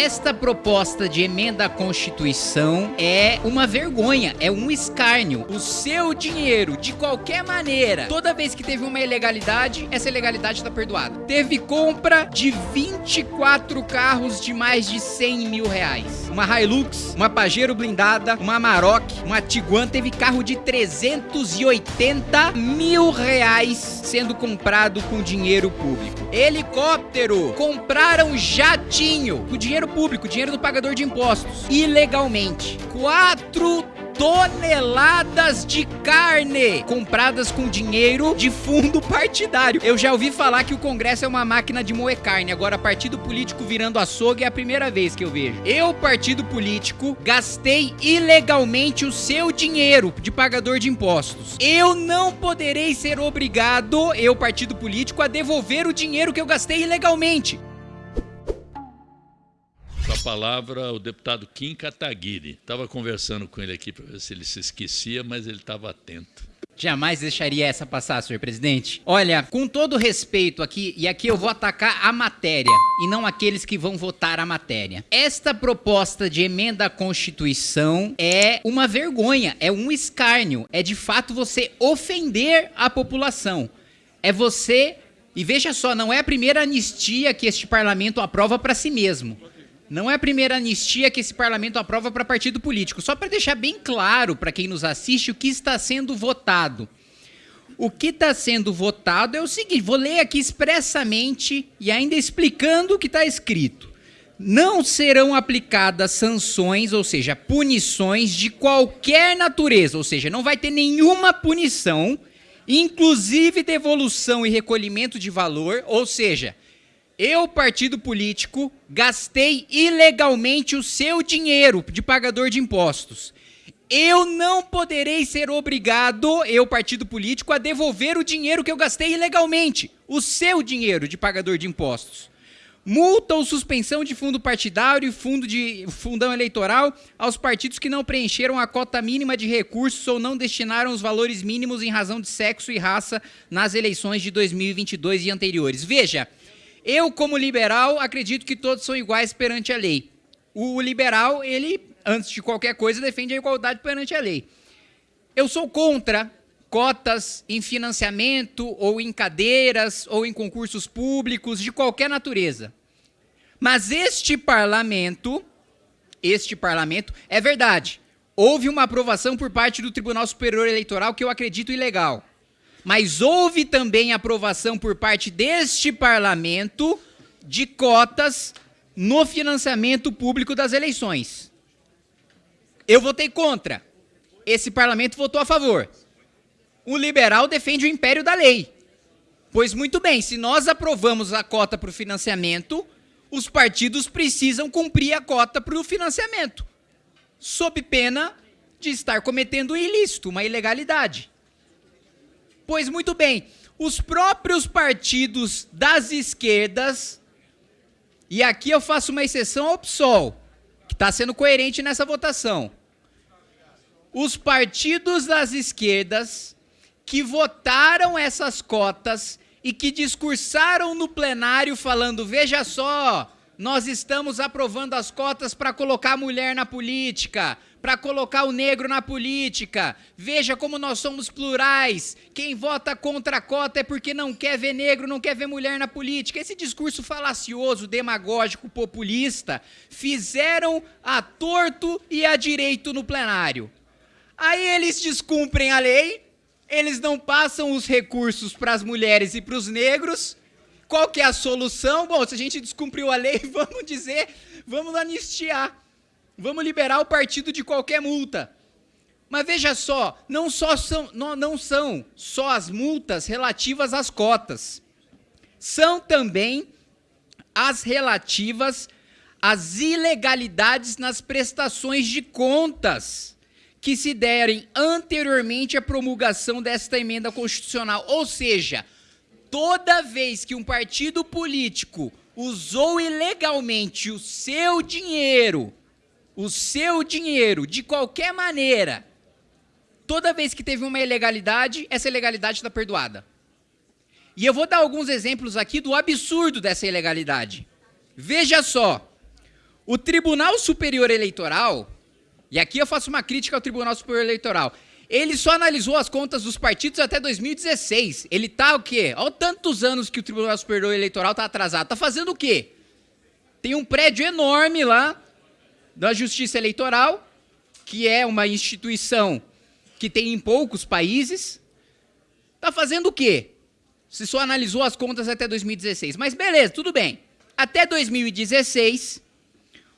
Esta proposta de emenda à Constituição é uma vergonha, é um escárnio. O seu dinheiro, de qualquer maneira, toda vez que teve uma ilegalidade, essa ilegalidade está perdoada. Teve compra de 24 carros de mais de 100 mil reais. Uma Hilux, uma Pajero blindada, uma Amarok, uma Tiguan, teve carro de 380 mil reais sendo comprado com dinheiro público. Helicóptero, compraram jatinho, com dinheiro público, dinheiro do pagador de impostos, ilegalmente. Quatro toneladas de carne compradas com dinheiro de fundo partidário. Eu já ouvi falar que o Congresso é uma máquina de moer carne, agora partido político virando açougue é a primeira vez que eu vejo. Eu, partido político, gastei ilegalmente o seu dinheiro de pagador de impostos. Eu não poderei ser obrigado, eu, partido político, a devolver o dinheiro que eu gastei ilegalmente palavra o deputado Kim Kataguiri. Estava conversando com ele aqui para ver se ele se esquecia, mas ele estava atento. Jamais deixaria essa passar, senhor presidente. Olha, com todo respeito aqui, e aqui eu vou atacar a matéria e não aqueles que vão votar a matéria. Esta proposta de emenda à Constituição é uma vergonha, é um escárnio, é de fato você ofender a população. É você. E veja só, não é a primeira anistia que este parlamento aprova para si mesmo. Não é a primeira anistia que esse parlamento aprova para partido político. Só para deixar bem claro para quem nos assiste o que está sendo votado. O que está sendo votado é o seguinte: vou ler aqui expressamente e ainda explicando o que está escrito. Não serão aplicadas sanções, ou seja, punições de qualquer natureza, ou seja, não vai ter nenhuma punição, inclusive devolução e recolhimento de valor, ou seja, eu, partido político, gastei ilegalmente o seu dinheiro de pagador de impostos. Eu não poderei ser obrigado, eu, partido político, a devolver o dinheiro que eu gastei ilegalmente, o seu dinheiro de pagador de impostos. Multa ou suspensão de fundo partidário e fundo de fundão eleitoral aos partidos que não preencheram a cota mínima de recursos ou não destinaram os valores mínimos em razão de sexo e raça nas eleições de 2022 e anteriores. Veja, eu, como liberal, acredito que todos são iguais perante a lei. O liberal, ele, antes de qualquer coisa, defende a igualdade perante a lei. Eu sou contra cotas em financiamento ou em cadeiras ou em concursos públicos de qualquer natureza. Mas este parlamento, este parlamento, é verdade. Houve uma aprovação por parte do Tribunal Superior Eleitoral que eu acredito ilegal. Mas houve também aprovação por parte deste parlamento de cotas no financiamento público das eleições. Eu votei contra. Esse parlamento votou a favor. O liberal defende o império da lei. Pois muito bem, se nós aprovamos a cota para o financiamento, os partidos precisam cumprir a cota para o financiamento, sob pena de estar cometendo um ilícito, uma ilegalidade. Pois muito bem, os próprios partidos das esquerdas, e aqui eu faço uma exceção ao PSOL, que está sendo coerente nessa votação. Os partidos das esquerdas que votaram essas cotas e que discursaram no plenário falando: veja só, nós estamos aprovando as cotas para colocar a mulher na política, para colocar o negro na política. Veja como nós somos plurais. Quem vota contra a cota é porque não quer ver negro, não quer ver mulher na política. Esse discurso falacioso, demagógico, populista, fizeram a torto e a direito no plenário. Aí eles descumprem a lei, eles não passam os recursos para as mulheres e para os negros. Qual que é a solução? Bom, se a gente descumpriu a lei, vamos dizer, vamos anistiar. Vamos liberar o partido de qualquer multa. Mas veja só, não, só são, não, não são só as multas relativas às cotas. São também as relativas às ilegalidades nas prestações de contas que se derem anteriormente à promulgação desta emenda constitucional. Ou seja, toda vez que um partido político usou ilegalmente o seu dinheiro o seu dinheiro de qualquer maneira, toda vez que teve uma ilegalidade, essa ilegalidade está perdoada. E eu vou dar alguns exemplos aqui do absurdo dessa ilegalidade. Veja só. O Tribunal Superior Eleitoral, e aqui eu faço uma crítica ao Tribunal Superior Eleitoral, ele só analisou as contas dos partidos até 2016. Ele tá o quê? Olha tantos anos que o Tribunal Superior Eleitoral tá atrasado. Tá fazendo o quê? Tem um prédio enorme lá da Justiça Eleitoral, que é uma instituição que tem em poucos países. Tá fazendo o quê? Se só analisou as contas até 2016. Mas beleza, tudo bem. Até 2016,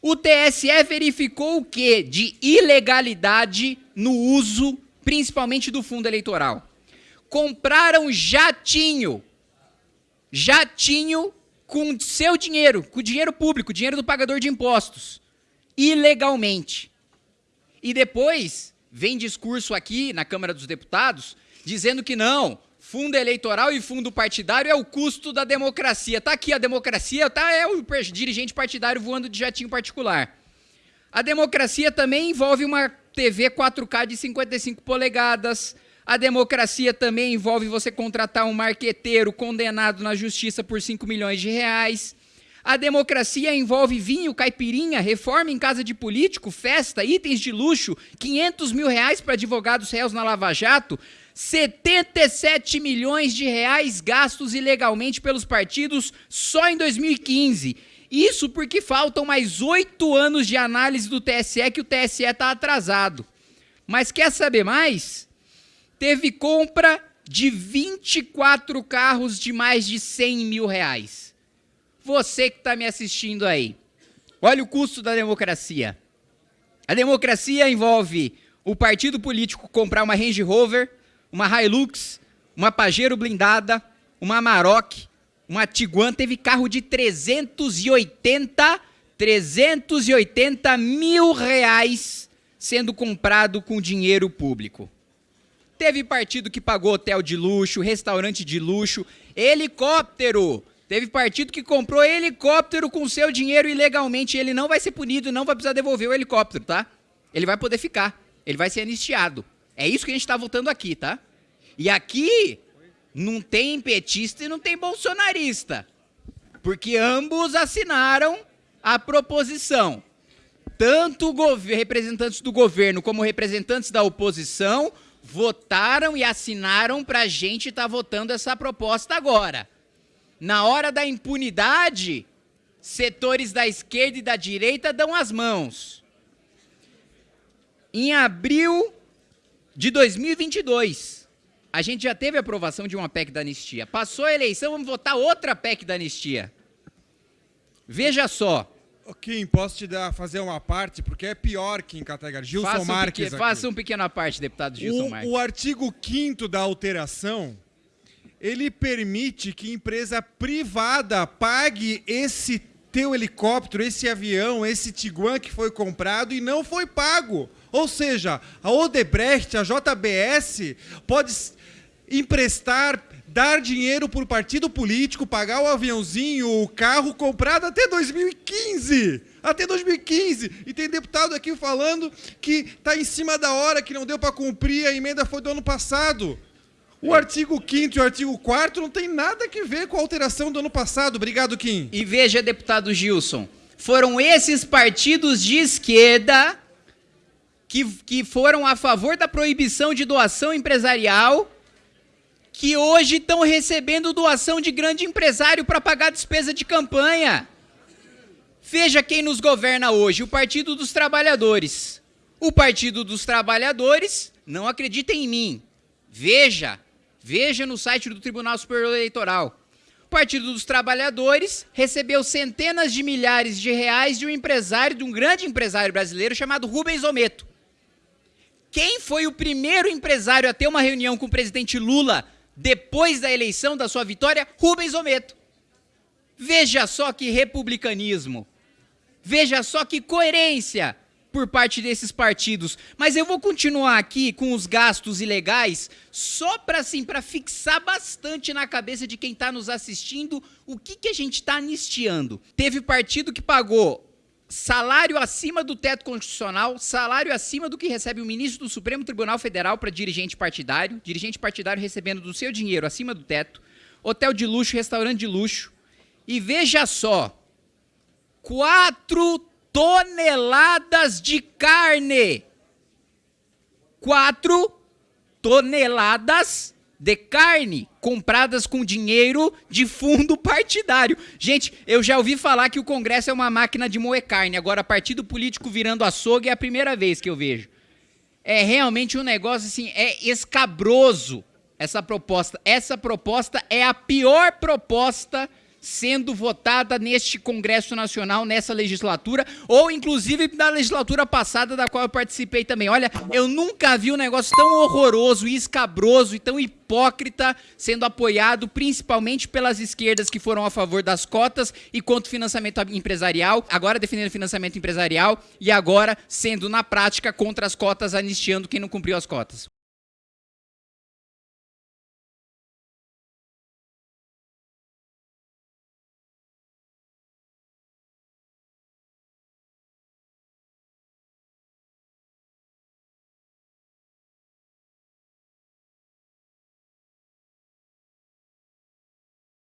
o TSE verificou o quê? De ilegalidade no uso, principalmente do fundo eleitoral. Compraram jatinho. Jatinho com seu dinheiro, com dinheiro público, dinheiro do pagador de impostos. Ilegalmente. E depois vem discurso aqui na Câmara dos Deputados dizendo que não, fundo eleitoral e fundo partidário é o custo da democracia. Tá aqui a democracia, tá é o dirigente partidário voando de jatinho particular. A democracia também envolve uma TV 4K de 55 polegadas. A democracia também envolve você contratar um marqueteiro condenado na justiça por 5 milhões de reais. A democracia envolve vinho, caipirinha, reforma em casa de político, festa, itens de luxo, 500 mil reais para advogados réus na Lava Jato, 77 milhões de reais gastos ilegalmente pelos partidos só em 2015. Isso porque faltam mais oito anos de análise do TSE que o TSE está atrasado. Mas quer saber mais? Teve compra de 24 carros de mais de 100 mil reais. Você que está me assistindo aí, olha o custo da democracia. A democracia envolve o partido político comprar uma Range Rover, uma Hilux, uma Pajero blindada, uma Amarok, uma Tiguan, teve carro de 380, 380 mil reais sendo comprado com dinheiro público. Teve partido que pagou hotel de luxo, restaurante de luxo, helicóptero. Teve partido que comprou helicóptero com seu dinheiro ilegalmente. Ele não vai ser punido, não vai precisar devolver o helicóptero, tá? Ele vai poder ficar. Ele vai ser anistiado. É isso que a gente está votando aqui, tá? E aqui não tem petista e não tem bolsonarista. Porque ambos assinaram a proposição. Tanto representantes do governo como representantes da oposição votaram e assinaram para a gente estar tá votando essa proposta agora. Na hora da impunidade, setores da esquerda e da direita dão as mãos. Em abril de 2022, a gente já teve aprovação de uma PEC da anistia. Passou a eleição, vamos votar outra PEC da anistia. Veja só. Kim, posso te dar, fazer uma parte, porque é pior que em Categar. Gilson faça um Marques. Pequeno, faça um pequena parte, deputado Gilson o, Marques. O artigo 5 da alteração, ele permite que empresa privada pague esse teu helicóptero, esse avião, esse Tiguan que foi comprado e não foi pago. Ou seja, a Odebrecht, a JBS, pode emprestar, dar dinheiro por partido político, pagar o aviãozinho, o carro comprado até 2015. Até 2015. E tem deputado aqui falando que está em cima da hora, que não deu para cumprir, a emenda foi do ano passado. O artigo 5 e o artigo 4 não tem nada a ver com a alteração do ano passado. Obrigado, Kim. E veja, deputado Gilson, foram esses partidos de esquerda que, que foram a favor da proibição de doação empresarial que hoje estão recebendo doação de grande empresário para pagar despesa de campanha. Veja quem nos governa hoje: o Partido dos Trabalhadores. O Partido dos Trabalhadores não acredita em mim. Veja, veja no site do Tribunal Superior Eleitoral. O Partido dos Trabalhadores recebeu centenas de milhares de reais de um empresário, de um grande empresário brasileiro chamado Rubens Ometo. Quem foi o primeiro empresário a ter uma reunião com o presidente Lula depois da eleição da sua vitória, Rubens Ometo. Veja só que republicanismo. Veja só que coerência por parte desses partidos. Mas eu vou continuar aqui com os gastos ilegais só para assim, para fixar bastante na cabeça de quem está nos assistindo o que, que a gente está anistiando. Teve partido que pagou salário acima do teto constitucional, salário acima do que recebe o ministro do Supremo Tribunal Federal para dirigente partidário, dirigente partidário recebendo do seu dinheiro acima do teto, hotel de luxo, restaurante de luxo. E veja só, 4 toneladas de carne. 4 toneladas de carne compradas com dinheiro de fundo partidário. Gente, eu já ouvi falar que o Congresso é uma máquina de moer carne. Agora, partido político virando açougue é a primeira vez que eu vejo. É realmente um negócio assim, é escabroso essa proposta. Essa proposta é a pior proposta sendo votada neste Congresso Nacional, nessa legislatura, ou inclusive na legislatura passada, da qual eu participei também. Olha, eu nunca vi um negócio tão horroroso e escabroso e tão hipócrita sendo apoiado principalmente pelas esquerdas que foram a favor das cotas e contra o financiamento empresarial, agora defendendo financiamento empresarial e agora sendo na prática contra as cotas, anistiando quem não cumpriu as cotas.